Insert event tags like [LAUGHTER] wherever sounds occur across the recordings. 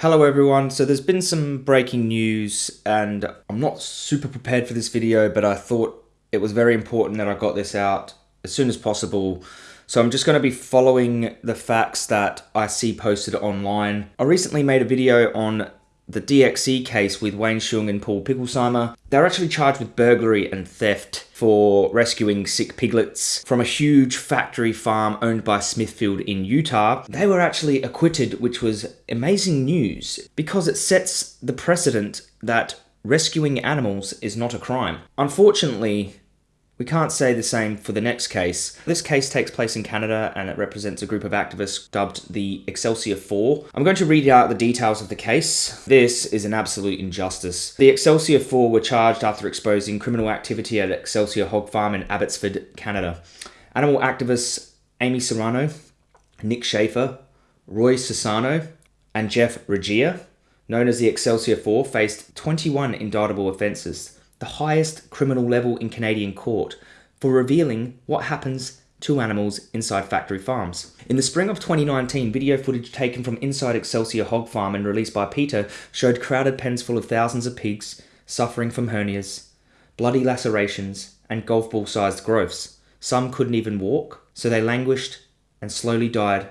Hello everyone, so there's been some breaking news and I'm not super prepared for this video but I thought it was very important that I got this out as soon as possible. So I'm just going to be following the facts that I see posted online. I recently made a video on the DxE case with Wayne Hsiung and Paul Picklesimer, they're actually charged with burglary and theft for rescuing sick piglets from a huge factory farm owned by Smithfield in Utah. They were actually acquitted, which was amazing news because it sets the precedent that rescuing animals is not a crime. Unfortunately, we can't say the same for the next case. This case takes place in Canada and it represents a group of activists dubbed the Excelsior 4. I'm going to read out the details of the case. This is an absolute injustice. The Excelsior 4 were charged after exposing criminal activity at Excelsior Hog Farm in Abbotsford, Canada. Animal activists Amy Soranno, Nick Schafer, Roy Sasano, and Jeff Regier, known as the Excelsior 4, faced 21 indictable offences the highest criminal level in Canadian court, for revealing what happens to animals inside factory farms. In the spring of 2019, video footage taken from inside Excelsior Hog Farm and released by PETA showed crowded pens full of thousands of pigs suffering from hernias, bloody lacerations, and golf ball sized growths. Some couldn't even walk, so they languished and slowly died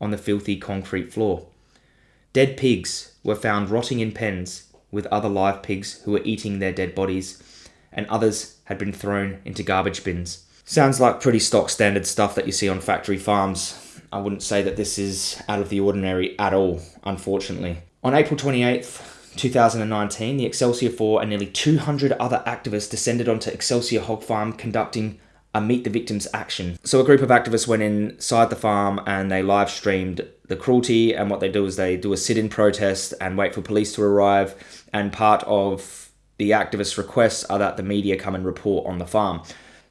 on the filthy concrete floor. Dead pigs were found rotting in pens with other live pigs who were eating their dead bodies, and others had been thrown into garbage bins. Sounds like pretty stock standard stuff that you see on factory farms. I wouldn't say that this is out of the ordinary at all, unfortunately. On April 28th, 2019, the Excelsior 4 and nearly 200 other activists descended onto Excelsior Hog Farm conducting Meat the Victims action. So a group of activists went inside the farm and they live streamed the cruelty and what they do is they do a sit-in protest and wait for police to arrive and part of the activists' requests are that the media come and report on the farm.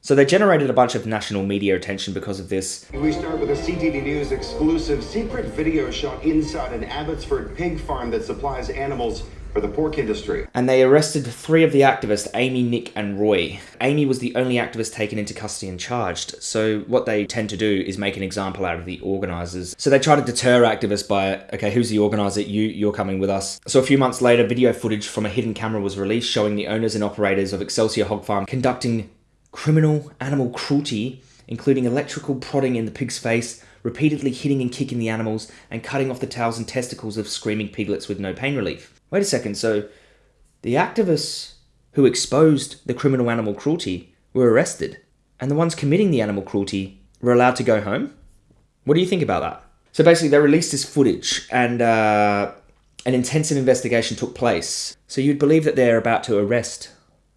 So they generated a bunch of national media attention because of this. We start with a CTV News exclusive secret video shot inside an Abbotsford pig farm that supplies animals for the pork industry. And they arrested three of the activists, Amy, Nick, and Roy. Amy was the only activist taken into custody and charged. So what they tend to do is make an example out of the organisers. So they try to deter activists by, okay, who's the organiser? You, you're coming with us. So a few months later, video footage from a hidden camera was released showing the owners and operators of Excelsior Hog Farm conducting criminal animal cruelty, including electrical prodding in the pig's face, repeatedly hitting and kicking the animals, and cutting off the tails and testicles of screaming piglets with no pain relief. Wait a second, so the activists who exposed the criminal animal cruelty were arrested, and the ones committing the animal cruelty were allowed to go home? What do you think about that? So basically, they released this footage, and uh, an intensive investigation took place. So you'd believe that they're about to arrest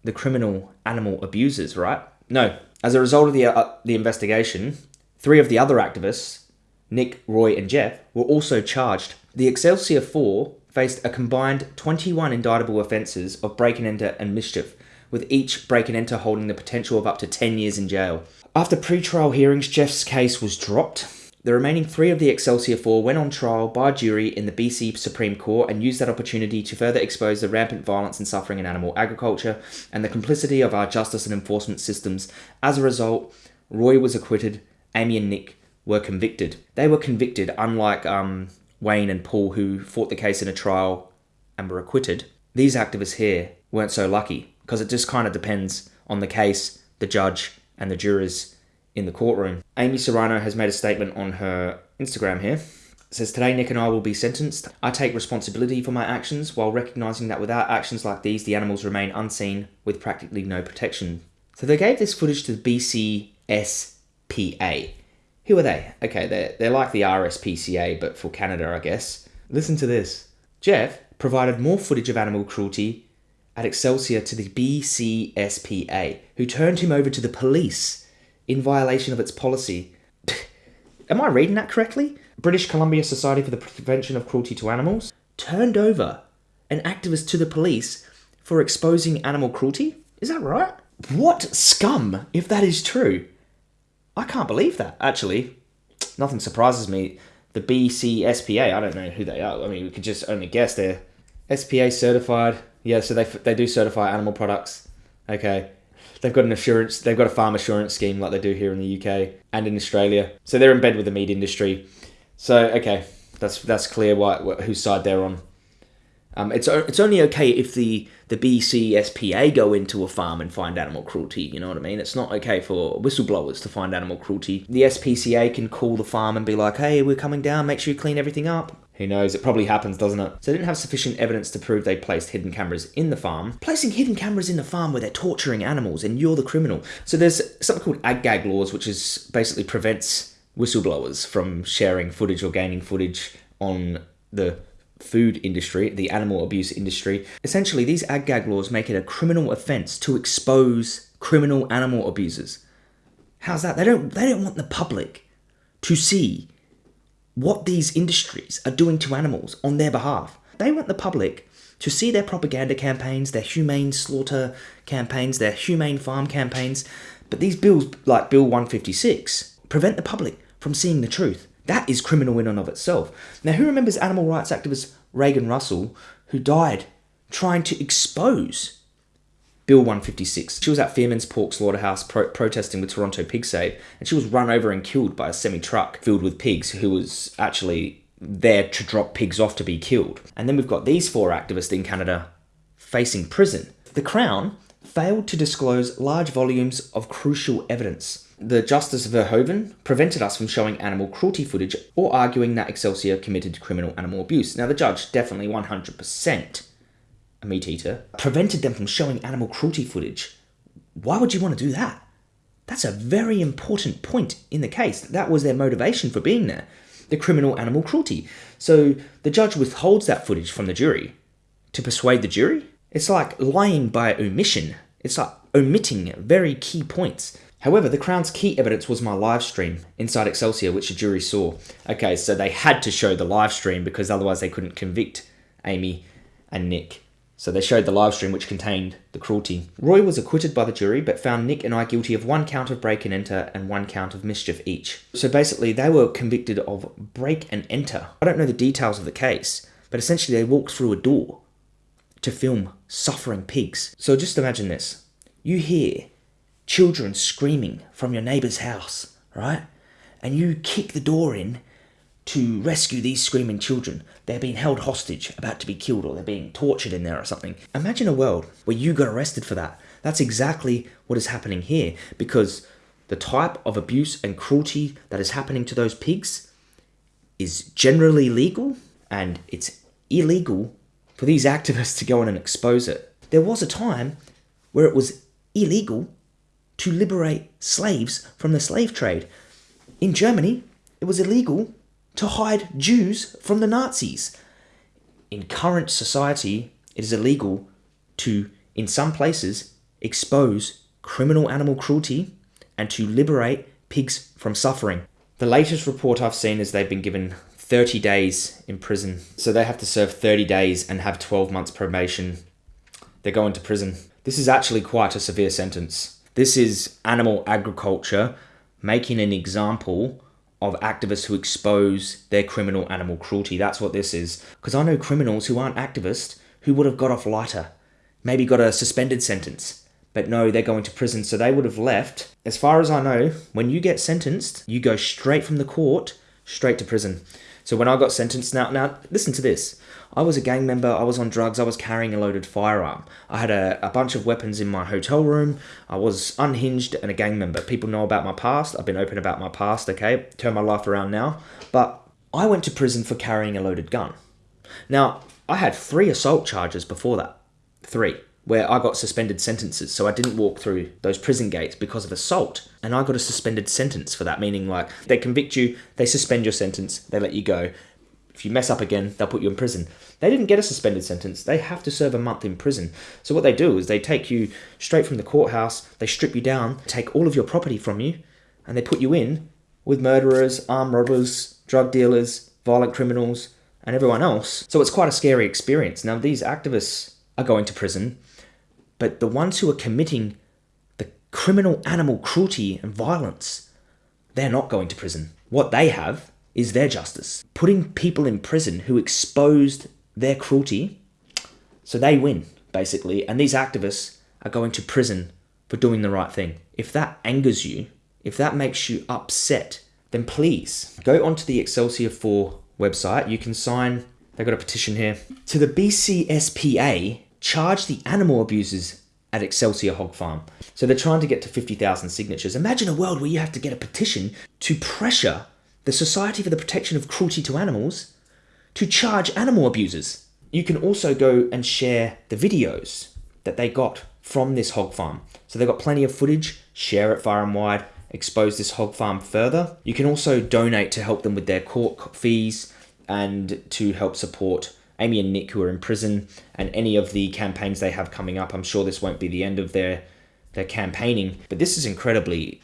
the criminal animal abusers, right? No. As a result of the, uh, the investigation, three of the other activists, Nick, Roy, and Jeff, were also charged. The Excelsior 4 faced a combined 21 indictable offences of break and enter and mischief, with each break and enter holding the potential of up to 10 years in jail. After pre-trial hearings, Jeff's case was dropped. The remaining three of the Excelsior 4 went on trial by jury in the BC Supreme Court and used that opportunity to further expose the rampant violence and suffering in animal agriculture and the complicity of our justice and enforcement systems. As a result, Roy was acquitted, Amy and Nick were convicted. They were convicted, unlike um, Wayne and Paul, who fought the case in a trial and were acquitted, these activists here weren't so lucky because it just kind of depends on the case, the judge, and the jurors in the courtroom. Amy Soranno has made a statement on her Instagram here. It says, Today, Nick and I will be sentenced. I take responsibility for my actions while recognizing that without actions like these, the animals remain unseen with practically no protection. So they gave this footage to the BCSPA, who are they? Okay, they're, they're like the RSPCA, but for Canada, I guess. Listen to this. Jeff provided more footage of animal cruelty at Excelsior to the BCSPA, who turned him over to the police in violation of its policy. [LAUGHS] Am I reading that correctly? British Columbia Society for the Prevention of Cruelty to Animals turned over an activist to the police for exposing animal cruelty? Is that right? What scum if that is true? I can't believe that, actually. Nothing surprises me. The BCSPA, I don't know who they are. I mean, we could just only guess. They're SPA certified. Yeah, so they, they do certify animal products. Okay. They've got an assurance, they've got a farm assurance scheme like they do here in the UK and in Australia. So they're in bed with the meat industry. So, okay, that's that's clear why, whose side they're on. Um, it's it's only okay if the the BCSPA go into a farm and find animal cruelty. You know what I mean? It's not okay for whistleblowers to find animal cruelty. The SPCA can call the farm and be like, "Hey, we're coming down. Make sure you clean everything up." Who knows? It probably happens, doesn't it? So they didn't have sufficient evidence to prove they placed hidden cameras in the farm. Placing hidden cameras in the farm where they're torturing animals and you're the criminal. So there's something called ag-gag laws, which is basically prevents whistleblowers from sharing footage or gaining footage on the food industry, the animal abuse industry. Essentially, these ag-gag laws make it a criminal offence to expose criminal animal abusers. How's that? They don't they don't want the public to see what these industries are doing to animals on their behalf. They want the public to see their propaganda campaigns, their humane slaughter campaigns, their humane farm campaigns. But these bills, like Bill 156, prevent the public from seeing the truth. That is criminal in and of itself. Now, who remembers animal rights activist Regan Russell, who died trying to expose Bill 156. She was at Fearman's Pork Slaughterhouse pro- protesting with Toronto Pig Save, and she was run over and killed by a semi truck filled with pigs who was actually there to drop pigs off to be killed. And then we've got these four activists in Canada facing prison. The Crown failed to disclose large volumes of crucial evidence. The Justice Verhoeven prevented us from showing animal cruelty footage or arguing that Excelsior committed criminal animal abuse. Now, the judge definitely 100% a meat eater, prevented them from showing animal cruelty footage. Why would you want to do that? That's a very important point in the case. That was their motivation for being there the criminal animal cruelty. So the judge withholds that footage from the jury to persuade the jury. It's like lying by omission, it's like omitting very key points. However, the Crown's key evidence was my live stream inside Excelsior, which the jury saw. Okay, so they had to show the live stream because otherwise they couldn't convict Amy and Nick. So they showed the live stream which contained the cruelty. Roy was acquitted by the jury but found Nick and I guilty of one count of break and enter and one count of mischief each. So basically they were convicted of break and enter. I don't know the details of the case, but essentially they walked through a door to film suffering pigs. So just imagine this. You hear children screaming from your neighbor's house, right? And you kick the door in to rescue these screaming children. They're being held hostage, about to be killed, or they're being tortured in there or something. Imagine a world where you got arrested for that. That's exactly what is happening here because the type of abuse and cruelty that is happening to those pigs is generally legal and it's illegal for these activists to go in and expose it. There was a time where it was illegal to liberate slaves from the slave trade. In Germany, it was illegal to hide Jews from the Nazis. In current society, it is illegal to, in some places, expose criminal animal cruelty and to liberate pigs from suffering. The latest report I've seen is they've been given 30 days in prison. So they have to serve 30 days and have 12 months probation. They're going to prison. This is actually quite a severe sentence. This is animal agriculture making an example of activists who expose their criminal animal cruelty. That's what this is. Because I know criminals who aren't activists who would have got off lighter, maybe got a suspended sentence. But no, they're going to prison, so they would have left. As far as I know, when you get sentenced, you go straight from the court straight to prison. So when I got sentenced, now now listen to this. I was a gang member, I was on drugs, I was carrying a loaded firearm. I had a, a bunch of weapons in my hotel room, I was unhinged and a gang member. People know about my past, I've been open about my past, okay? Turn my life around now. But I went to prison for carrying a loaded gun. Now, I had three assault charges before that. Three where I got suspended sentences. So I didn't walk through those prison gates because of assault. And I got a suspended sentence for that, meaning like they convict you, they suspend your sentence, they let you go. If you mess up again, they'll put you in prison. They didn't get a suspended sentence. They have to serve a month in prison. So what they do is they take you straight from the courthouse, they strip you down, take all of your property from you, and they put you in with murderers, armed robbers, drug dealers, violent criminals, and everyone else. So it's quite a scary experience. Now these activists are going to prison but the ones who are committing the criminal animal cruelty and violence, they're not going to prison. What they have is their justice. Putting people in prison who exposed their cruelty, so they win, basically. And these activists are going to prison for doing the right thing. If that angers you, if that makes you upset, then please go onto the Excelsior 4 website. You can sign they've got a petition here. To the BCSPA, charge the animal abusers at Excelsior Hog Farm. So they're trying to get to 50,000 signatures. Imagine a world where you have to get a petition to pressure the Society for the Protection of Cruelty to Animals to charge animal abusers. You can also go and share the videos that they got from this hog farm. So they've got plenty of footage, share it far and wide, expose this hog farm further. You can also donate to help them with their court fees and to help support Amy and Nick who are in prison and any of the campaigns they have coming up. I'm sure this won't be the end of their their campaigning, but this is incredibly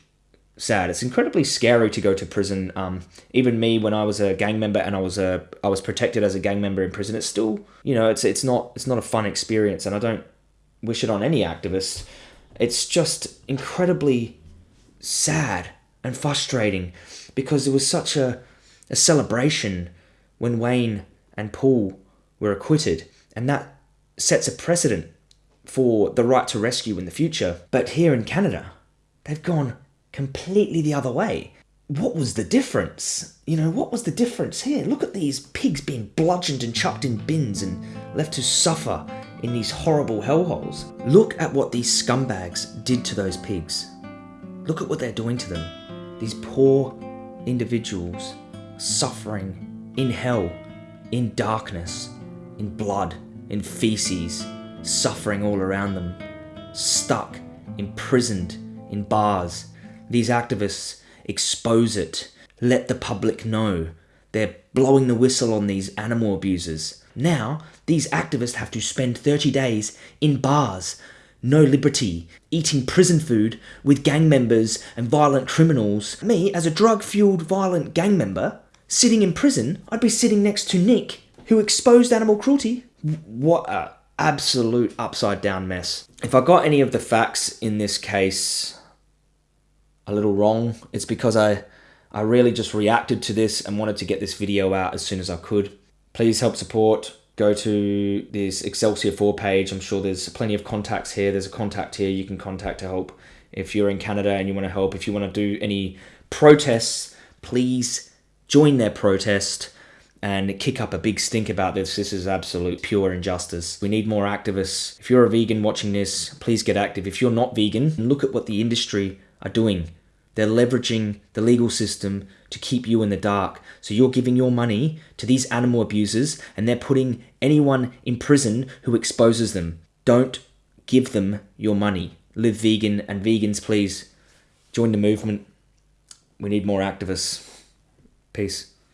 sad. It's incredibly scary to go to prison. Um, even me, when I was a gang member and I was a I was protected as a gang member in prison, it's still you know it's it's not it's not a fun experience, and I don't wish it on any activist. It's just incredibly sad and frustrating because it was such a a celebration when Wayne and Paul were acquitted, and that sets a precedent for the right to rescue in the future. But here in Canada, they've gone completely the other way. What was the difference? You know, what was the difference here? Look at these pigs being bludgeoned and chucked in bins and left to suffer in these horrible hellholes. Look at what these scumbags did to those pigs. Look at what they're doing to them. These poor individuals suffering in hell, in darkness, in blood, in feces, suffering all around them, stuck, imprisoned in bars. These activists expose it, let the public know. They're blowing the whistle on these animal abusers. Now, these activists have to spend 30 days in bars, no liberty, eating prison food with gang members and violent criminals. Me, as a drug fueled violent gang member, sitting in prison, I'd be sitting next to Nick, who exposed animal cruelty. What a absolute upside down mess. If I got any of the facts in this case a little wrong, it's because I I really just reacted to this and wanted to get this video out as soon as I could. Please help support. Go to this Excelsior 4 page. I'm sure there's plenty of contacts here. There's a contact here you can contact to help. If you're in Canada and you want to help, if you want to do any protests, please join their protest and kick up a big stink about this. This is absolute pure injustice. We need more activists. If you're a vegan watching this, please get active. If you're not vegan, look at what the industry are doing. They're leveraging the legal system to keep you in the dark. So you're giving your money to these animal abusers and they're putting anyone in prison who exposes them. Don't give them your money. Live vegan and vegans, please join the movement. We need more activists. Peace.